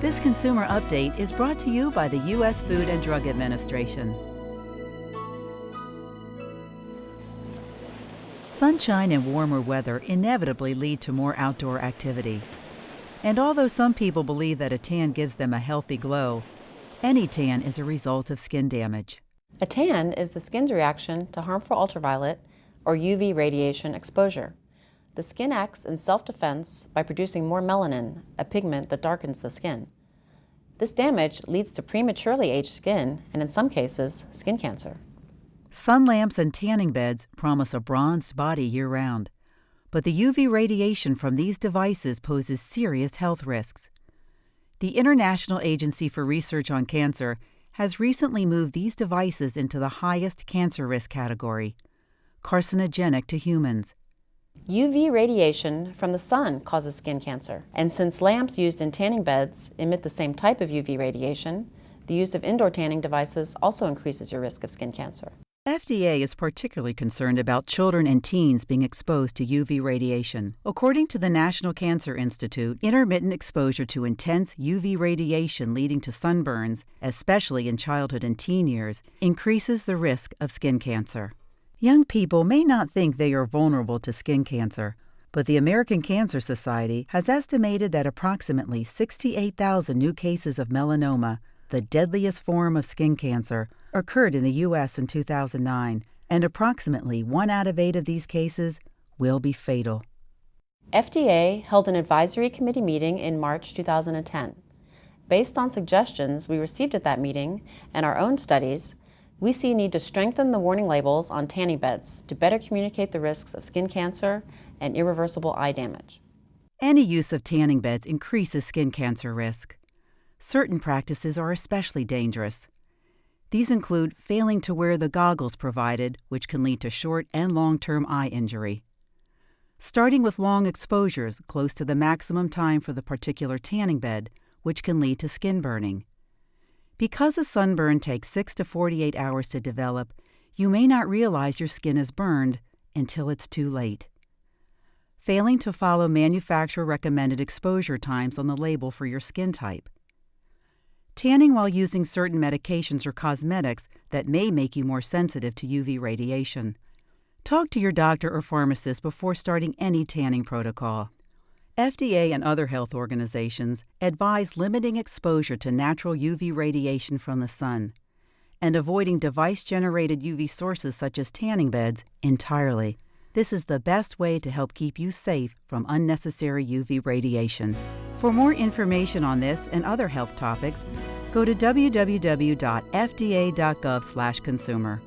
This consumer update is brought to you by the U.S. Food and Drug Administration. Sunshine and warmer weather inevitably lead to more outdoor activity. And although some people believe that a tan gives them a healthy glow, any tan is a result of skin damage. A tan is the skin's reaction to harmful ultraviolet or UV radiation exposure. The skin acts in self-defense by producing more melanin, a pigment that darkens the skin. This damage leads to prematurely aged skin and, in some cases, skin cancer. Sun lamps and tanning beds promise a bronzed body year round, but the UV radiation from these devices poses serious health risks. The International Agency for Research on Cancer has recently moved these devices into the highest cancer risk category carcinogenic to humans. UV radiation from the sun causes skin cancer, and since lamps used in tanning beds emit the same type of UV radiation, the use of indoor tanning devices also increases your risk of skin cancer. FDA is particularly concerned about children and teens being exposed to UV radiation. According to the National Cancer Institute, intermittent exposure to intense UV radiation leading to sunburns, especially in childhood and teen years, increases the risk of skin cancer. Young people may not think they are vulnerable to skin cancer, but the American Cancer Society has estimated that approximately 68,000 new cases of melanoma, the deadliest form of skin cancer, occurred in the U.S. in 2009, and approximately one out of eight of these cases will be fatal. FDA held an advisory committee meeting in March 2010. Based on suggestions we received at that meeting and our own studies, we see a need to strengthen the warning labels on tanning beds to better communicate the risks of skin cancer and irreversible eye damage. Any use of tanning beds increases skin cancer risk. Certain practices are especially dangerous. These include failing to wear the goggles provided, which can lead to short and long term eye injury. Starting with long exposures close to the maximum time for the particular tanning bed, which can lead to skin burning. Because a sunburn takes 6 to 48 hours to develop, you may not realize your skin is burned until it's too late. Failing to follow manufacturer recommended exposure times on the label for your skin type tanning while using certain medications or cosmetics that may make you more sensitive to UV radiation. Talk to your doctor or pharmacist before starting any tanning protocol. FDA and other health organizations advise limiting exposure to natural UV radiation from the sun and avoiding device generated UV sources such as tanning beds entirely. This is the best way to help keep you safe from unnecessary UV radiation. For more information on this and other health topics, go to www.fda.gov/consumer.